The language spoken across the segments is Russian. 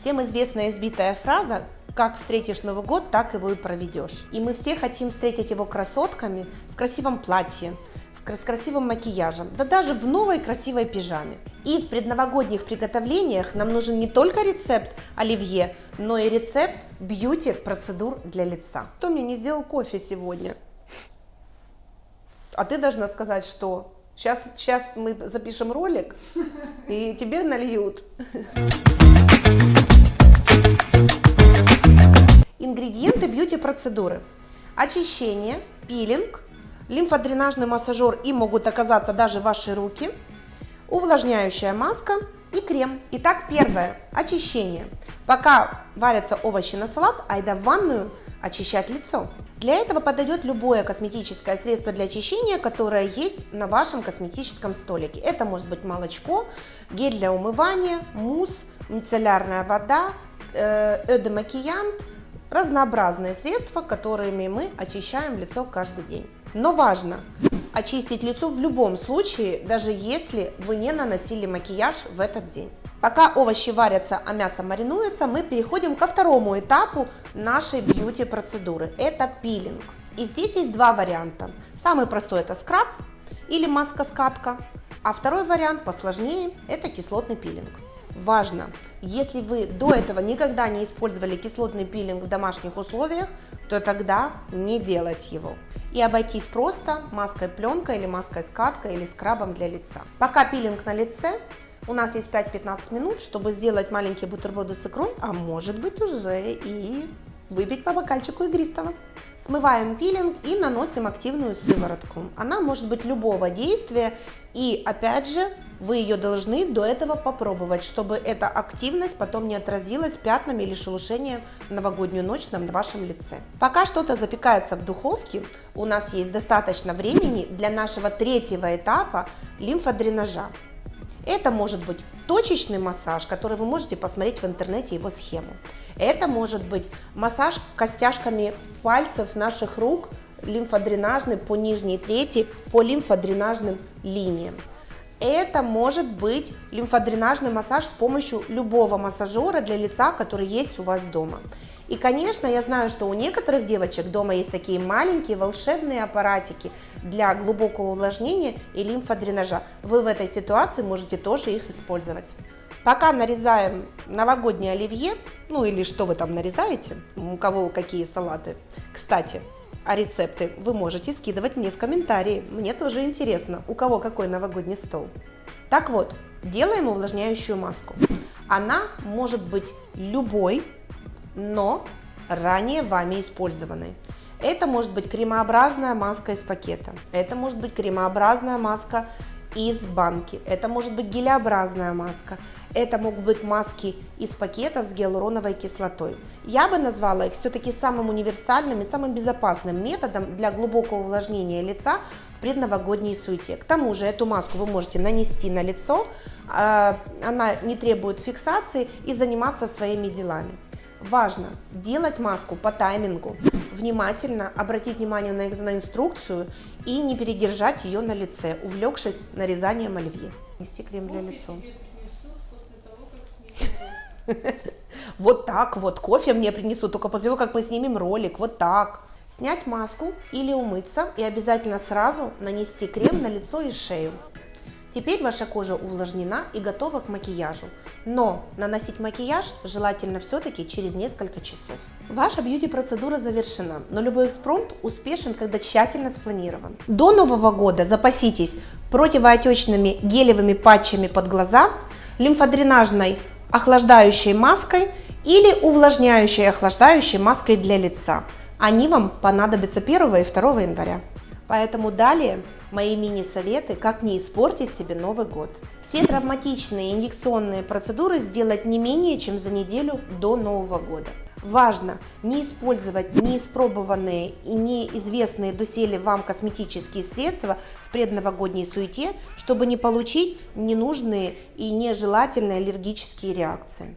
Всем известная избитая фраза «Как встретишь Новый год, так его и проведешь». И мы все хотим встретить его красотками в красивом платье, с красивым макияжем, да даже в новой красивой пижаме. И в предновогодних приготовлениях нам нужен не только рецепт оливье, но и рецепт бьюти-процедур для лица. Кто мне не сделал кофе сегодня? А ты должна сказать, что сейчас, сейчас мы запишем ролик, и тебе нальют. Ингредиенты бьюти-процедуры. Очищение, пилинг, лимфодренажный массажер и могут оказаться даже ваши руки, увлажняющая маска и крем. Итак, первое. Очищение. Пока варятся овощи на салат, айда в ванную очищать лицо. Для этого подойдет любое косметическое средство для очищения, которое есть на вашем косметическом столике. Это может быть молочко, гель для умывания, мусс, мицеллярная вода, э, эдемакиянт, разнообразные средства, которыми мы очищаем лицо каждый день. Но важно очистить лицо в любом случае, даже если вы не наносили макияж в этот день. Пока овощи варятся, а мясо маринуется, мы переходим ко второму этапу нашей бьюти процедуры. Это пилинг. И здесь есть два варианта. Самый простой это скраб или маска-скатка, а второй вариант посложнее это кислотный пилинг. Важно, если вы до этого никогда не использовали кислотный пилинг в домашних условиях, то тогда не делать его. И обойтись просто маской пленкой или маской скаткой или скрабом для лица. Пока пилинг на лице, у нас есть 5-15 минут, чтобы сделать маленькие бутерброды с икрой, а может быть уже и выпить по бокальчику игристого. Смываем пилинг и наносим активную сыворотку. Она может быть любого действия и опять же вы ее должны до этого попробовать, чтобы эта активность потом не отразилась пятнами или шелушением новогоднюю ночь на вашем лице. Пока что-то запекается в духовке, у нас есть достаточно времени для нашего третьего этапа лимфодренажа. Это может быть точечный массаж, который вы можете посмотреть в интернете его схему. Это может быть массаж костяшками пальцев наших рук, лимфодренажный по нижней трети, по лимфодренажным линиям. Это может быть лимфодренажный массаж с помощью любого массажера для лица, который есть у вас дома. И, конечно, я знаю, что у некоторых девочек дома есть такие маленькие волшебные аппаратики для глубокого увлажнения и лимфодренажа. Вы в этой ситуации можете тоже их использовать. Пока нарезаем новогоднее оливье, ну или что вы там нарезаете, у кого какие салаты. Кстати, а рецепты вы можете скидывать мне в комментарии. Мне тоже интересно, у кого какой новогодний стол. Так вот, делаем увлажняющую маску. Она может быть любой, но ранее вами использованной. Это может быть кремообразная маска из пакета. Это может быть кремообразная маска из банки. Это может быть гелеобразная маска. Это могут быть маски из пакетов с гиалуроновой кислотой. Я бы назвала их все-таки самым универсальным и самым безопасным методом для глубокого увлажнения лица в предновогодней суете. К тому же эту маску вы можете нанести на лицо, а, она не требует фиксации и заниматься своими делами. Важно делать маску по таймингу, внимательно обратить внимание на, на инструкцию и не передержать ее на лице, увлекшись нарезанием оливье. Нести крем для лица. Вот так вот, кофе мне принесут, только после того, как мы снимем ролик, вот так. Снять маску или умыться и обязательно сразу нанести крем на лицо и шею. Теперь ваша кожа увлажнена и готова к макияжу. Но наносить макияж желательно все-таки через несколько часов. Ваша бьюти-процедура завершена, но любой экспромт успешен, когда тщательно спланирован. До Нового года запаситесь противоотечными гелевыми патчами под глаза, лимфодренажной охлаждающей маской или увлажняющей охлаждающей маской для лица. Они вам понадобятся 1 и 2 января. Поэтому далее мои мини-советы, как не испортить себе Новый год. Все травматичные инъекционные процедуры сделать не менее чем за неделю до Нового года. Важно не использовать неиспробованные и неизвестные доселе вам косметические средства в предновогодней суете, чтобы не получить ненужные и нежелательные аллергические реакции.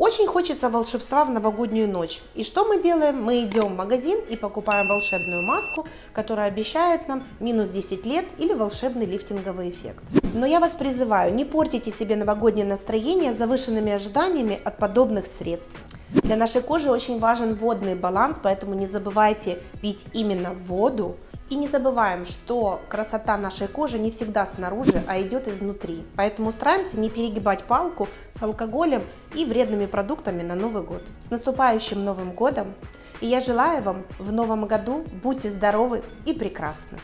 Очень хочется волшебства в новогоднюю ночь. И что мы делаем? Мы идем в магазин и покупаем волшебную маску, которая обещает нам минус 10 лет или волшебный лифтинговый эффект. Но я вас призываю, не портите себе новогоднее настроение завышенными ожиданиями от подобных средств. Для нашей кожи очень важен водный баланс, поэтому не забывайте пить именно воду, и не забываем, что красота нашей кожи не всегда снаружи, а идет изнутри. Поэтому стараемся не перегибать палку с алкоголем и вредными продуктами на Новый год. С наступающим Новым годом! И я желаю вам в новом году будьте здоровы и прекрасны!